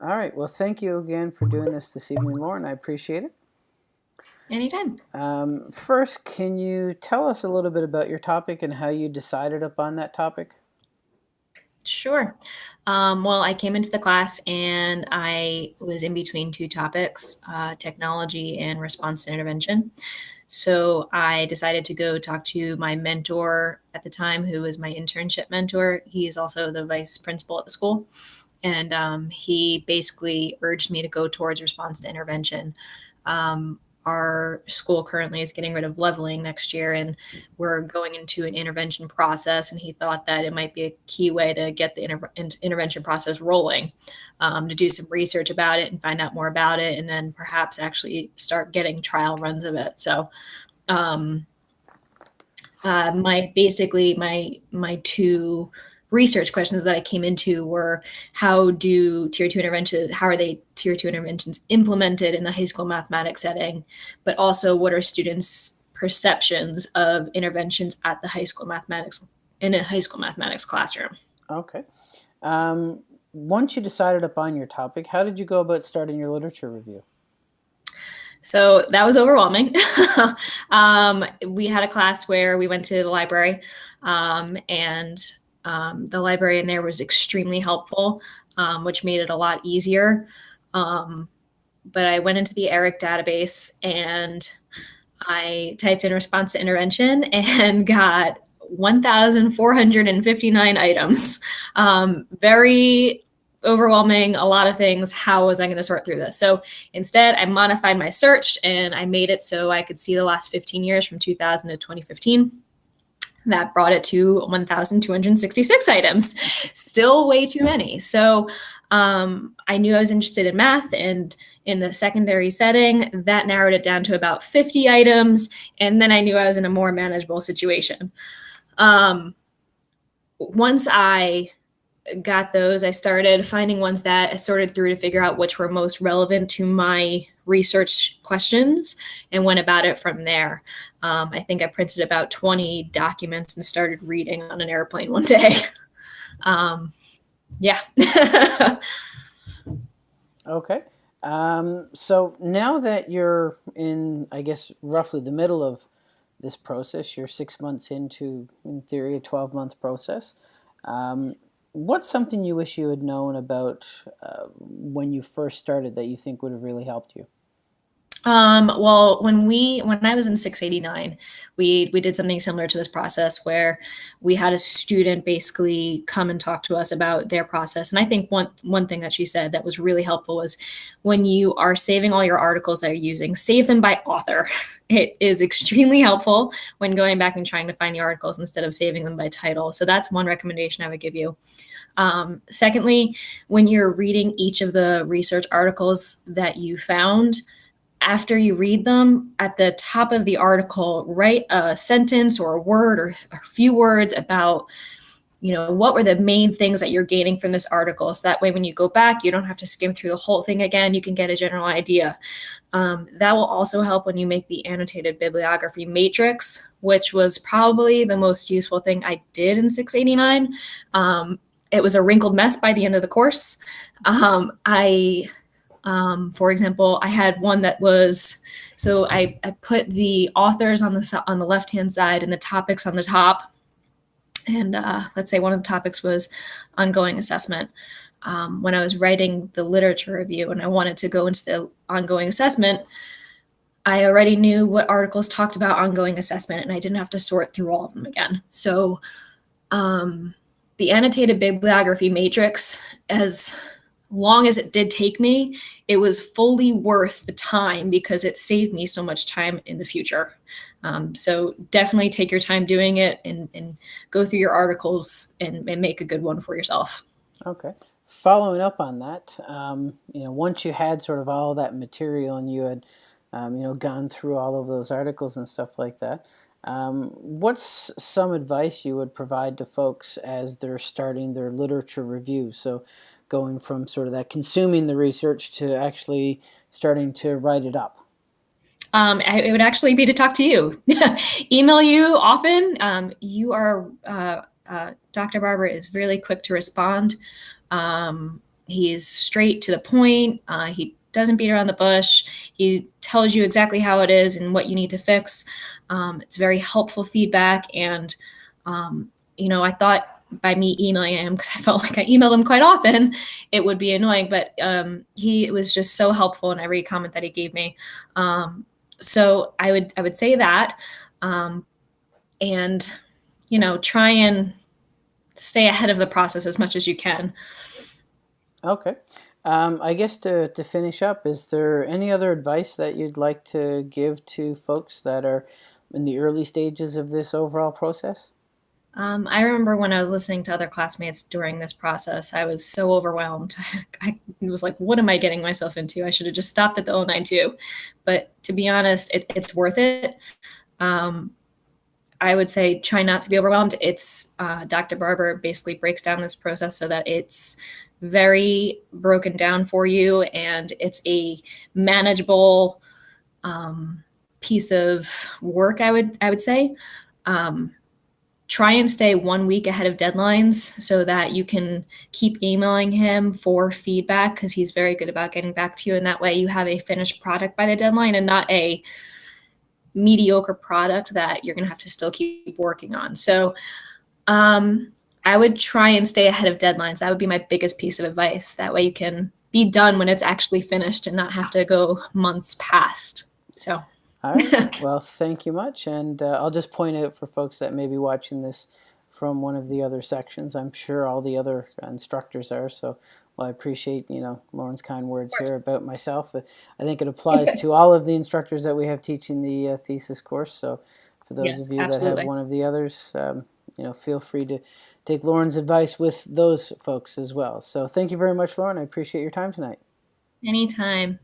All right. Well, thank you again for doing this this evening, Lauren. I appreciate it. Anytime. Um, first, can you tell us a little bit about your topic and how you decided upon that topic? Sure. Um, well, I came into the class and I was in between two topics uh, technology and response to intervention. So I decided to go talk to my mentor at the time, who was my internship mentor. He is also the vice principal at the school. And um, he basically urged me to go towards response to intervention. Um, our school currently is getting rid of leveling next year and we're going into an intervention process and he thought that it might be a key way to get the inter- intervention process rolling um, to do some research about it and find out more about it and then perhaps actually start getting trial runs of it so um, uh, my basically my my two research questions that I came into were how do tier two interventions, how are they tier two interventions implemented in a high school mathematics setting, but also what are students' perceptions of interventions at the high school mathematics in a high school mathematics classroom. Okay. Um, once you decided upon your topic, how did you go about starting your literature review? So that was overwhelming. um, we had a class where we went to the library um, and um, the librarian there was extremely helpful, um, which made it a lot easier. Um, but I went into the ERIC database and I typed in response to intervention and got 1,459 items. Um, very overwhelming, a lot of things. How was I going to sort through this? So instead, I modified my search and I made it so I could see the last 15 years from 2000 to 2015 that brought it to 1,266 items. Still way too many. So um, I knew I was interested in math, and in the secondary setting, that narrowed it down to about 50 items. And then I knew I was in a more manageable situation. Um, once I got those, I started finding ones that I sorted through to figure out which were most relevant to my research questions and went about it from there. Um, I think I printed about 20 documents and started reading on an airplane one day. Um, yeah. okay. Um, so now that you're in, I guess, roughly the middle of this process, you're six months into, in theory, a 12 month process. Um, what's something you wish you had known about uh, when you first started that you think would have really helped you? Um, well, when we when I was in 689, we we did something similar to this process where we had a student basically come and talk to us about their process. And I think one one thing that she said that was really helpful was when you are saving all your articles that you're using, save them by author. It is extremely helpful when going back and trying to find the articles instead of saving them by title. So that's one recommendation I would give you. Um, secondly, when you're reading each of the research articles that you found, after you read them, at the top of the article, write a sentence or a word or a few words about, you know, what were the main things that you're gaining from this article. So that way, when you go back, you don't have to skim through the whole thing again. You can get a general idea. Um, that will also help when you make the annotated bibliography matrix, which was probably the most useful thing I did in 689. Um, it was a wrinkled mess by the end of the course. Um, I um, for example, I had one that was so I, I put the authors on the on the left hand side and the topics on the top. And uh, let's say one of the topics was ongoing assessment. Um, when I was writing the literature review and I wanted to go into the ongoing assessment, I already knew what articles talked about ongoing assessment and I didn't have to sort through all of them again. So um, the annotated bibliography matrix as long as it did take me, it was fully worth the time because it saved me so much time in the future. Um, so definitely take your time doing it and, and go through your articles and, and, make a good one for yourself. Okay. Following up on that, um, you know, once you had sort of all that material and you had, um, you know, gone through all of those articles and stuff like that, um, what's some advice you would provide to folks as they're starting their literature review? So going from sort of that consuming the research to actually starting to write it up? Um, it would actually be to talk to you. Email you often. Um, you are, uh, uh, Dr. Barber is really quick to respond. Um, he's straight to the point. Uh, he doesn't beat around the bush. He tells you exactly how it is and what you need to fix. Um, it's very helpful feedback. And, um, you know, I thought by me emailing him because I felt like I emailed him quite often, it would be annoying. But um, he was just so helpful in every comment that he gave me. Um, so I would I would say that, um, and you know, try and stay ahead of the process as much as you can. Okay. Um, I guess to, to finish up, is there any other advice that you'd like to give to folks that are in the early stages of this overall process? Um, I remember when I was listening to other classmates during this process, I was so overwhelmed. I was like, what am I getting myself into? I should have just stopped at the 092. But to be honest, it, it's worth it. Um, I would say try not to be overwhelmed. It's uh, Dr. Barber basically breaks down this process so that it's very broken down for you and it's a manageable um, piece of work. I would I would say. Um, try and stay one week ahead of deadlines so that you can keep emailing him for feedback because he's very good about getting back to you. And that way you have a finished product by the deadline and not a mediocre product that you're going to have to still keep working on. So um, I would try and stay ahead of deadlines. That would be my biggest piece of advice. That way you can be done when it's actually finished and not have to go months past. So. All right. well, thank you much. And uh, I'll just point out for folks that may be watching this from one of the other sections. I'm sure all the other instructors are. So, well, I appreciate, you know, Lauren's kind words here about myself. I think it applies to all of the instructors that we have teaching the uh, thesis course. So for those yes, of you absolutely. that have one of the others, um, you know, feel free to take Lauren's advice with those folks as well. So thank you very much, Lauren. I appreciate your time tonight. Anytime.